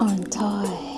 on toy.